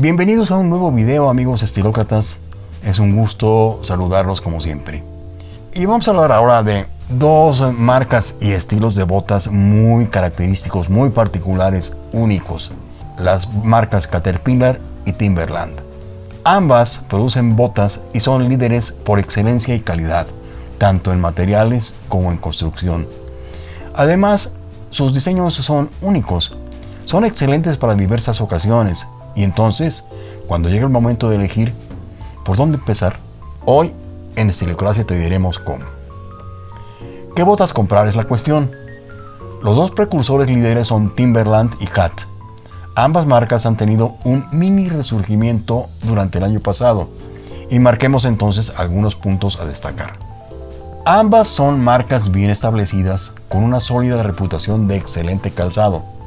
Bienvenidos a un nuevo video amigos estilócratas. Es un gusto saludarlos como siempre. Y vamos a hablar ahora de dos marcas y estilos de botas muy característicos, muy particulares, únicos. Las marcas Caterpillar y Timberland. Ambas producen botas y son líderes por excelencia y calidad, tanto en materiales como en construcción. Además, sus diseños son únicos, son excelentes para diversas ocasiones, y entonces, cuando llega el momento de elegir por dónde empezar, hoy en Estilocracia te diremos cómo. ¿Qué botas comprar es la cuestión? Los dos precursores líderes son Timberland y Cat. Ambas marcas han tenido un mini resurgimiento durante el año pasado y marquemos entonces algunos puntos a destacar. Ambas son marcas bien establecidas con una sólida reputación de excelente calzado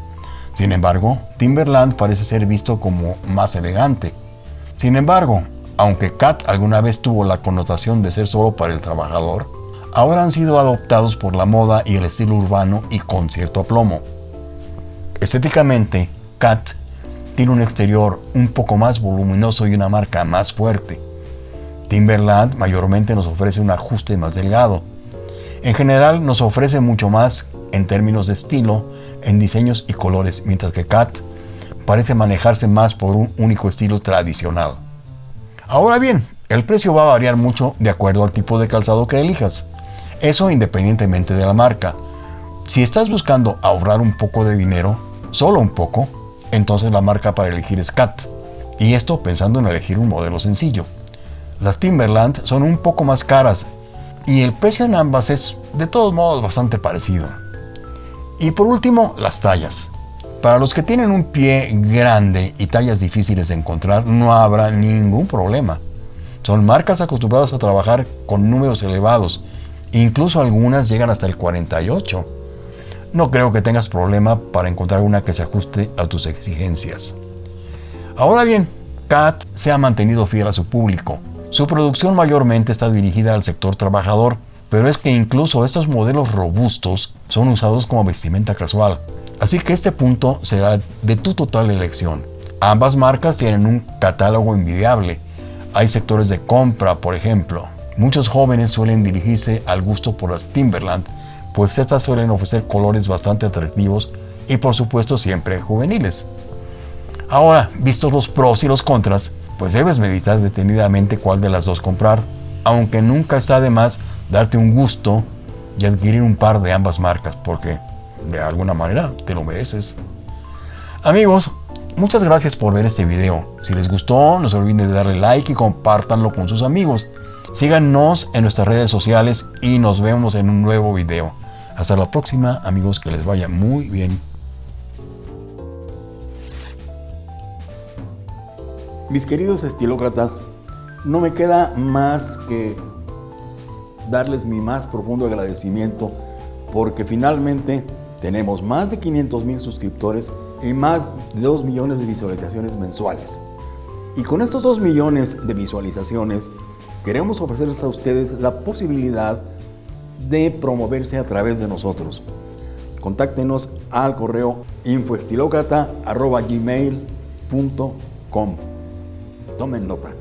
sin embargo, Timberland parece ser visto como más elegante. Sin embargo, aunque Cat alguna vez tuvo la connotación de ser solo para el trabajador, ahora han sido adoptados por la moda y el estilo urbano y con cierto aplomo. Estéticamente, Cat tiene un exterior un poco más voluminoso y una marca más fuerte. Timberland mayormente nos ofrece un ajuste más delgado. En general nos ofrece mucho más en términos de estilo en diseños y colores, mientras que Cat parece manejarse más por un único estilo tradicional. Ahora bien, el precio va a variar mucho de acuerdo al tipo de calzado que elijas. Eso independientemente de la marca. Si estás buscando ahorrar un poco de dinero, solo un poco, entonces la marca para elegir es Cat. Y esto pensando en elegir un modelo sencillo. Las Timberland son un poco más caras y el precio en ambas es de todos modos bastante parecido. Y por último, las tallas. Para los que tienen un pie grande y tallas difíciles de encontrar, no habrá ningún problema. Son marcas acostumbradas a trabajar con números elevados, incluso algunas llegan hasta el 48. No creo que tengas problema para encontrar una que se ajuste a tus exigencias. Ahora bien, CAT se ha mantenido fiel a su público. Su producción mayormente está dirigida al sector trabajador, pero es que incluso estos modelos robustos son usados como vestimenta casual. Así que este punto será de tu total elección. Ambas marcas tienen un catálogo envidiable. Hay sectores de compra, por ejemplo. Muchos jóvenes suelen dirigirse al gusto por las Timberland, pues estas suelen ofrecer colores bastante atractivos y por supuesto siempre juveniles. Ahora, vistos los pros y los contras, pues debes meditar detenidamente cuál de las dos comprar, aunque nunca está de más darte un gusto y adquirir un par de ambas marcas, porque de alguna manera te lo mereces. Amigos, muchas gracias por ver este video. Si les gustó, no se olviden de darle like y compártanlo con sus amigos. Síganos en nuestras redes sociales y nos vemos en un nuevo video. Hasta la próxima, amigos, que les vaya muy bien. Mis queridos estilócratas, no me queda más que darles mi más profundo agradecimiento porque finalmente tenemos más de 500 mil suscriptores y más de 2 millones de visualizaciones mensuales. Y con estos 2 millones de visualizaciones queremos ofrecerles a ustedes la posibilidad de promoverse a través de nosotros. Contáctenos al correo infoestilocrata.gmail.com Tomen nota.